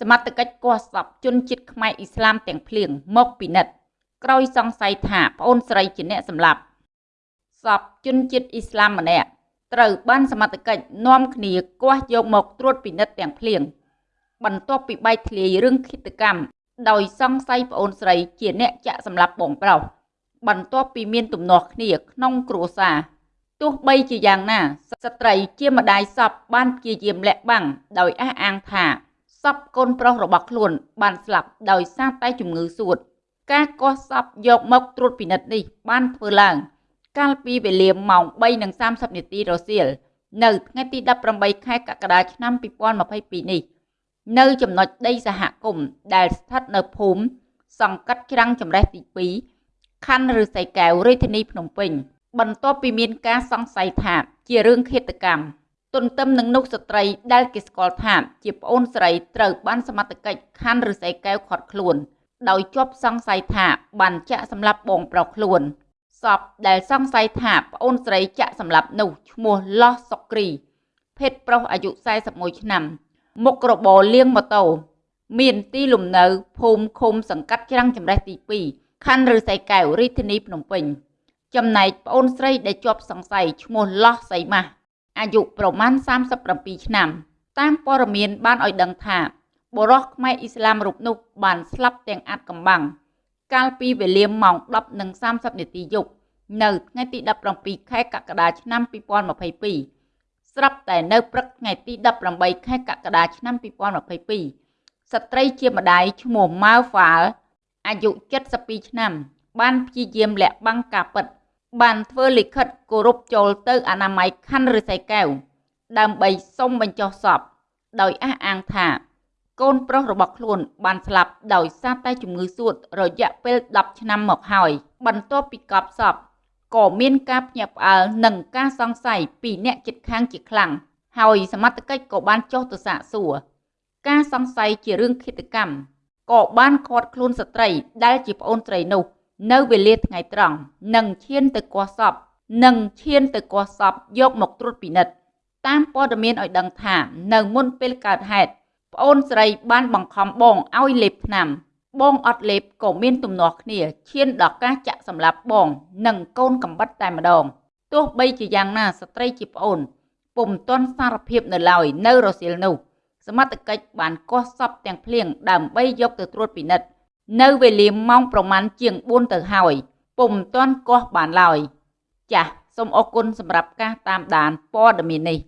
សមត្ថកិច្ចគាស់សពជនជាតិខ្មែរអ៊ីស្លាមទាំងភ្លៀងមកពិនិត្យក្រោយសង្ស័យថាប្អូនស្រីជាអ្នកសម្លាប់សពជនជាតិអ៊ីស្លាមម្នាក់ត្រូវបានសមត្ថកិច្ចនាំគ្នាគាស់យកមកត្រួតពិនិត្យទាំងភ្លៀងបន្ទាប់ពីបែកធ្លាយរឿងឃាតកម្មដោយសង្ស័យប្អូនស្រីជាអ្នកចាក់សម្លាប់បងប្រុសបន្ទាប់ពីមានទំនាស់គ្នាក្នុងគ្រួសារទោះបីជាយ៉ាងណាស្ត្រីជាម្ដាយសពបានព្យាយាមលាក់បាំងដោយអះអាងថា សពកូនប្រុសរបស់ខ្លួន បានស្លាប់ដោយសារតែជំងឺសួត ការកោះសពយកមកត្រួតពិនិត្យនេះបានធ្វើឡើង កាលពីវេលាម៉ោង3:30នាទីរសៀលនៅថ្ងៃទី18ខែកក្កដាឆ្នាំ2022នេះនៅចំណុចដីសហគមន៍ដែលស្ថិតនៅភូមិសង្កាត់ច្រាំងចម្រេះទី2ខណ្ឌឫស្សីកែវរាជធានីភ្នំពេញបន្ទាប់ពីមានការសង្ស័យថាជារឿងឃាតកម្ម ទន្ទឹមនឹងនោះស្ត្រីដែលគេស្គាល់ថាជាប្អូនស្រីត្រូវបានសមត្ថកិច្ចខណ្ឌឫស្សីកែវឃាត់ខ្លួន ដោយជាប់សង្ស័យថាបានចាក់សម្លាប់បងប្រុសខ្លួនសពដែលសង្ស័យថាប្អូនស្រីចាក់សម្លាប់នោះឈ្មោះឡោះសុកគ្រី ភេទប្រុសអាយុ41ឆ្នាំ មុខរបរលាងម៉ូតូមានទីលំនៅភូមិឃុំសង្កាត់ច្រាំងចម្រេះទី2ខណ្ឌឫស្សីកែវរាជធានីភ្នំពេញចំណែកប្អូនស្រីដែលជាប់សង្ស័យឈ្មោះឡោះសីម៉ាស់ អាយុប្រមាណ37ឆ្នាំ តាមព័ត៌មានបានឲ្យដឹងថាបុរសខ្មែរអ៊ីស្លាមរូបនោះបានស្លាប់ទាំងអាត់កំបាំងកាលពីវេលាម៉ោង10:30នាទីយប់នៅថ្ងៃទី17ខែកក្កដាឆ្នាំ2022ស្រាប់តែនៅព្រឹកថ្ងៃទី18ខែកក្កដាឆ្នាំ2022ស្ត្រីជាម្ដាយឈ្មោះម៉ៅហ្វាល់អាយុ72ឆ្នាំ បានព្យាយាមលាក់បាំងការពិត បានធ្វើលិខិតគោរពចូលទៅអនាម័យខណ្ឌរិស័យកែវដើម្បីសុំបញ្ចុះសពដោយអះអាងថា កូនប្រុសរបស់ខ្លួន បានស្លាប់ដោយសារតែជំងឺសួតរយៈពេល10ឆ្នាំមកហើយ បន្ទាប់ពីកប់សពក៏មានការភ្ញាក់ផ្អើលនិងការសង្ស័យពីអ្នកជិតខាងជាខ្លាំងហើយសមត្ថកិច្ចក៏បានចុះទៅសាកសួរការសង្ស័យជារឿងឃាតកម្មក៏បានឃាត់ខ្លួនស្ត្រីដែលជាប្អូនស្រីនោះ នៅវេលាថ្ងៃត្រង់និងឈានទៅគាស់សពនិងឈានទៅគាស់សពយកមកត្រួតពិនិត្យតាមព័ត៌មានឲ្យដឹងថានៅមុនពេលកើតហេតុប្អូនស្រីបានបង្ខំបងឲ្យលេបថ្នាំ បងអត់លេបក៏មានទំនាស់គ្នាឈានដល់ការចាក់សម្លាប់បង និងកូនកំបិតតែម្ដងទោះបីជាយ៉ាងណាស្ត្រីជាប្អូនពុំទាន់សារភាពនៅឡើយនៅរសៀលនោះសមត្ថកិច្ចបានកោះសពទាំងភ្លៀងដើម្បីយកទៅត្រួតពិនិត្យ នៅវេលាម៉ោងប្រមាណជាង4ទៅហើយពុំទាន់កោះបានឡើយចាសសូមអរគុណសម្រាប់ការតាមដានព័ត៌មាននេះ